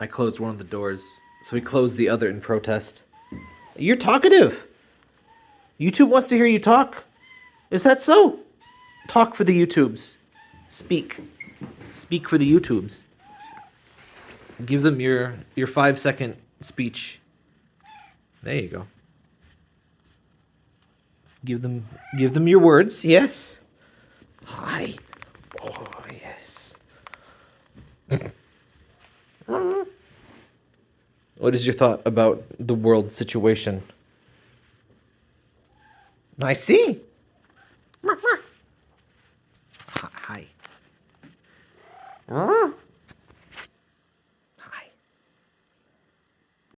I closed one of the doors, so he closed the other in protest. You're talkative. YouTube wants to hear you talk. Is that so? Talk for the YouTubes. Speak. Speak for the YouTubes. Give them your your five second speech. There you go. Give them give them your words. Yes. Hi. What is your thought about the world situation? I see. Hi.